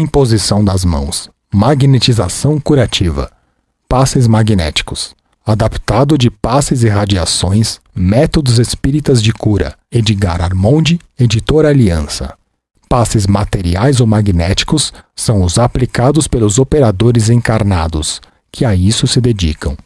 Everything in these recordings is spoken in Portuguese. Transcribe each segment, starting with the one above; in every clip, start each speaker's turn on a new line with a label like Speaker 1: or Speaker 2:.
Speaker 1: Imposição das mãos. Magnetização curativa. Passes magnéticos. Adaptado de passes e radiações, Métodos Espíritas de Cura. Edgar Armonde, Editora Aliança. Passes materiais ou magnéticos são os aplicados pelos operadores encarnados, que a isso se dedicam.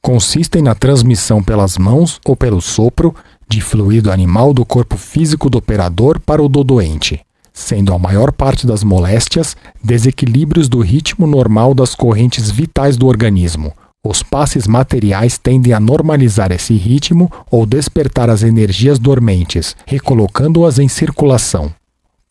Speaker 1: Consistem na transmissão pelas mãos ou pelo sopro de fluido animal do corpo físico do operador para o do doente sendo a maior parte das moléstias desequilíbrios do ritmo normal das correntes vitais do organismo. Os passes materiais tendem a normalizar esse ritmo ou despertar as energias dormentes, recolocando-as em circulação.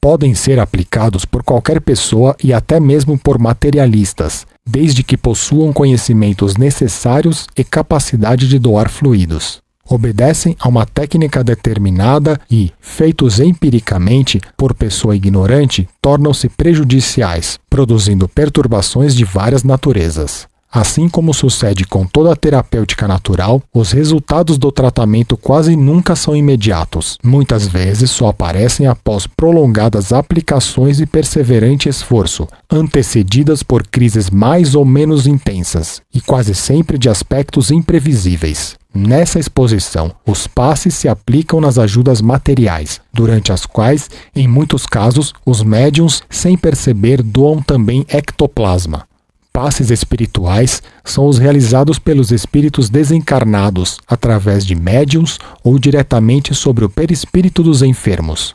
Speaker 1: Podem ser aplicados por qualquer pessoa e até mesmo por materialistas, desde que possuam conhecimentos necessários e capacidade de doar fluidos obedecem a uma técnica determinada e, feitos empiricamente por pessoa ignorante, tornam-se prejudiciais, produzindo perturbações de várias naturezas. Assim como sucede com toda a terapêutica natural, os resultados do tratamento quase nunca são imediatos. Muitas vezes só aparecem após prolongadas aplicações e perseverante esforço, antecedidas por crises mais ou menos intensas, e quase sempre de aspectos imprevisíveis. Nessa exposição, os passes se aplicam nas ajudas materiais, durante as quais, em muitos casos, os médiums, sem perceber, doam também ectoplasma, passes espirituais são os realizados pelos espíritos desencarnados através de médiums ou diretamente sobre o perispírito dos enfermos.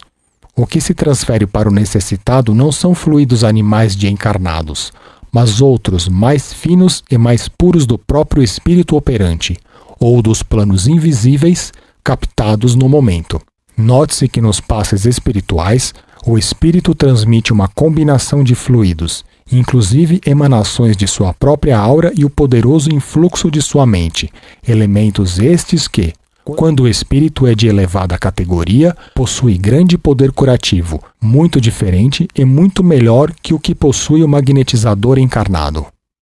Speaker 1: O que se transfere para o necessitado não são fluidos animais de encarnados, mas outros mais finos e mais puros do próprio espírito operante, ou dos planos invisíveis captados no momento. Note-se que nos passes espirituais, o espírito transmite uma combinação de fluidos, inclusive emanações de sua própria aura e o poderoso influxo de sua mente, elementos estes que, quando o espírito é de elevada categoria, possui grande poder curativo, muito diferente e muito melhor que o que possui o magnetizador encarnado.